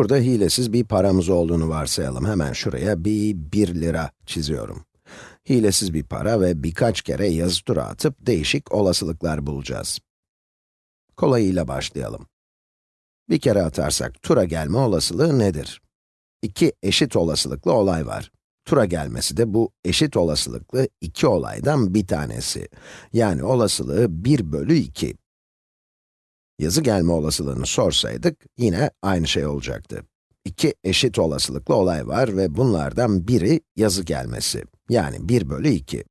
Burada hilesiz bir paramız olduğunu varsayalım. Hemen şuraya bir 1 lira çiziyorum. Hilesiz bir para ve birkaç kere yazı tura atıp değişik olasılıklar bulacağız. Kolayıyla başlayalım. Bir kere atarsak tura gelme olasılığı nedir? İki eşit olasılıklı olay var. Tura gelmesi de bu eşit olasılıklı iki olaydan bir tanesi. Yani olasılığı 1 bölü 2. Yazı gelme olasılığını sorsaydık, yine aynı şey olacaktı. İki eşit olasılıklı olay var ve bunlardan biri yazı gelmesi. Yani 1 bölü 2.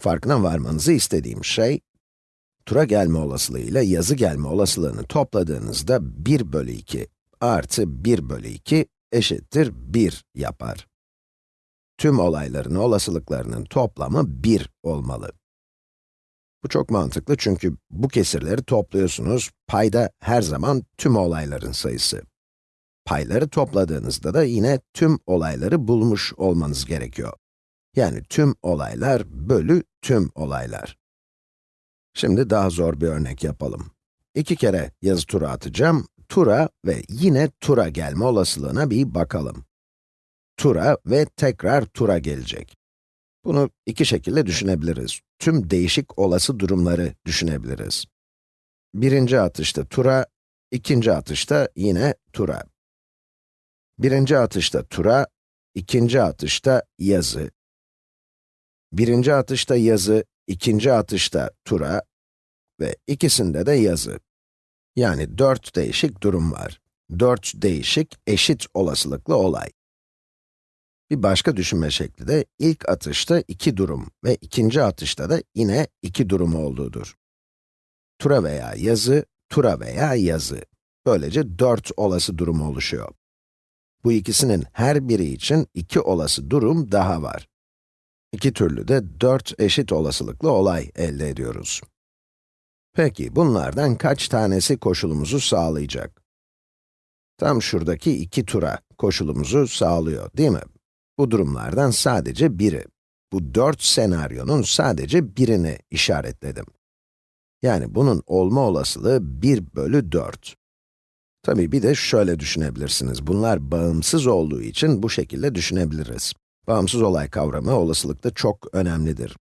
Farkına varmanızı istediğim şey, tura gelme olasılığıyla yazı gelme olasılığını topladığınızda 1 bölü 2 artı 1 bölü 2 eşittir 1 yapar. Tüm olayların olasılıklarının toplamı 1 olmalı. Bu çok mantıklı çünkü bu kesirleri topluyorsunuz, payda her zaman tüm olayların sayısı. Payları topladığınızda da yine tüm olayları bulmuş olmanız gerekiyor. Yani tüm olaylar bölü tüm olaylar. Şimdi daha zor bir örnek yapalım. İki kere yazı tura atacağım, tura ve yine tura gelme olasılığına bir bakalım. Tura ve tekrar tura gelecek. Bunu iki şekilde düşünebiliriz. Tüm değişik olası durumları düşünebiliriz. Birinci atışta tura, ikinci atışta yine tura. Birinci atışta tura, ikinci atışta yazı. Birinci atışta yazı, ikinci atışta tura ve ikisinde de yazı. Yani dört değişik durum var. Dört değişik, eşit olasılıklı olay. Bir başka düşünme şekli de ilk atışta iki durum ve ikinci atışta da yine iki durum olduğudur. Tura veya yazı, tura veya yazı. Böylece dört olası durum oluşuyor. Bu ikisinin her biri için iki olası durum daha var. İki türlü de dört eşit olasılıklı olay elde ediyoruz. Peki, bunlardan kaç tanesi koşulumuzu sağlayacak? Tam şuradaki iki tura koşulumuzu sağlıyor, değil mi? Bu durumlardan sadece biri. Bu dört senaryonun sadece birini işaretledim. Yani bunun olma olasılığı 1 bölü 4. Tabii bir de şöyle düşünebilirsiniz. Bunlar bağımsız olduğu için bu şekilde düşünebiliriz. Bağımsız olay kavramı olasılıkta çok önemlidir.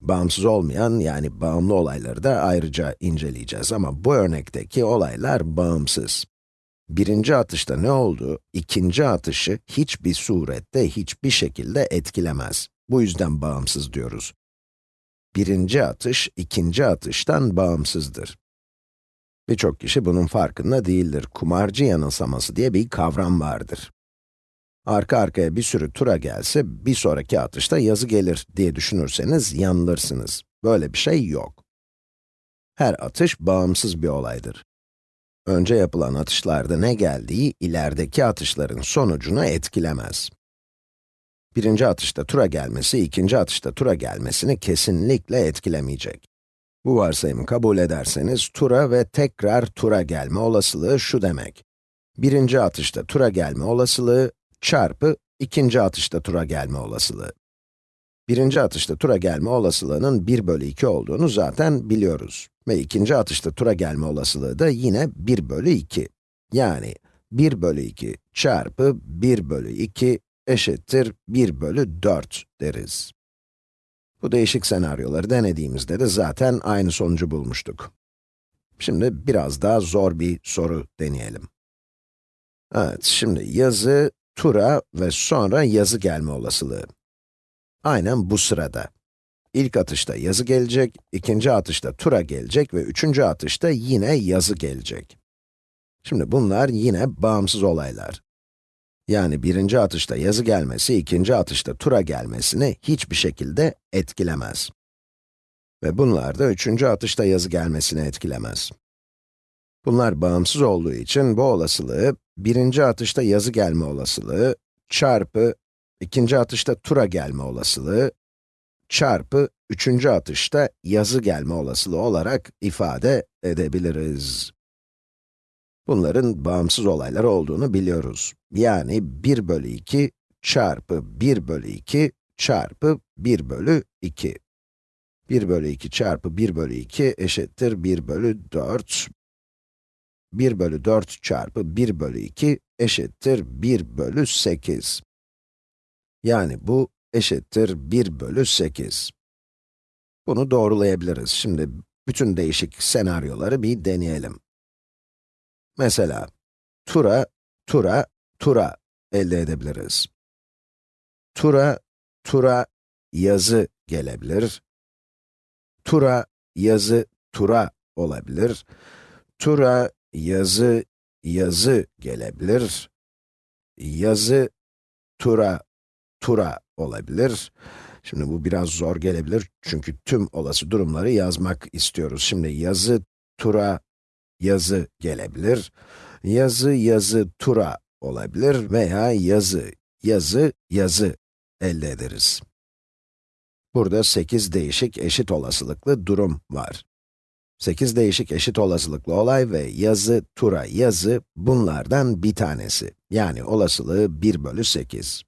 Bağımsız olmayan, yani bağımlı olayları da ayrıca inceleyeceğiz ama bu örnekteki olaylar bağımsız. Birinci atışta ne oldu? İkinci atışı hiçbir surette, hiçbir şekilde etkilemez. Bu yüzden bağımsız diyoruz. Birinci atış, ikinci atıştan bağımsızdır. Birçok kişi bunun farkında değildir. Kumarcı yanılsaması diye bir kavram vardır. Arka arkaya bir sürü tura gelse, bir sonraki atışta yazı gelir diye düşünürseniz yanılırsınız. Böyle bir şey yok. Her atış bağımsız bir olaydır. Önce yapılan atışlarda ne geldiği, ilerideki atışların sonucunu etkilemez. Birinci atışta tura gelmesi, ikinci atışta tura gelmesini kesinlikle etkilemeyecek. Bu varsayımı kabul ederseniz, tura ve tekrar tura gelme olasılığı şu demek. Birinci atışta tura gelme olasılığı çarpı ikinci atışta tura gelme olasılığı. Birinci atışta tura gelme olasılığının 1 bölü 2 olduğunu zaten biliyoruz. Ve ikinci atışta tura gelme olasılığı da yine 1 bölü 2. Yani 1 bölü 2 çarpı 1 bölü 2 eşittir 1 bölü 4 deriz. Bu değişik senaryoları denediğimizde de zaten aynı sonucu bulmuştuk. Şimdi biraz daha zor bir soru deneyelim. Evet, şimdi yazı, tura ve sonra yazı gelme olasılığı. Aynen bu sırada. İlk atışta yazı gelecek, ikinci atışta tura gelecek ve üçüncü atışta yine yazı gelecek. Şimdi bunlar yine bağımsız olaylar. Yani birinci atışta yazı gelmesi, ikinci atışta tura gelmesini hiçbir şekilde etkilemez. Ve bunlar da üçüncü atışta yazı gelmesini etkilemez. Bunlar bağımsız olduğu için bu olasılığı, birinci atışta yazı gelme olasılığı çarpı ikinci atışta tura gelme olasılığı çarpı üçüncü atışta yazı gelme olasılığı olarak ifade edebiliriz. Bunların bağımsız olaylar olduğunu biliyoruz. Yani 1 bölü 2 çarpı 1 bölü 2 çarpı 1 bölü 2. 1 bölü 2 çarpı 1 bölü 2 eşittir 1 bölü 4. 1 bölü 4 çarpı 1 bölü 2 eşittir 1 bölü 8. Yani bu eşittir 1 bölü 8. Bunu doğrulayabiliriz. Şimdi bütün değişik senaryoları bir deneyelim. Mesela, tura, tura, tura elde edebiliriz. Tura, tura, yazı gelebilir. Tura, yazı, tura olabilir. Tura, yazı, yazı gelebilir. Yazı, tura, tura olabilir. Şimdi bu biraz zor gelebilir çünkü tüm olası durumları yazmak istiyoruz. Şimdi yazı, tura, yazı gelebilir. Yazı, yazı, tura olabilir veya yazı, yazı, yazı elde ederiz. Burada 8 değişik eşit olasılıklı durum var. 8 değişik eşit olasılıklı olay ve yazı, tura, yazı bunlardan bir tanesi. Yani olasılığı 1 bölü 8.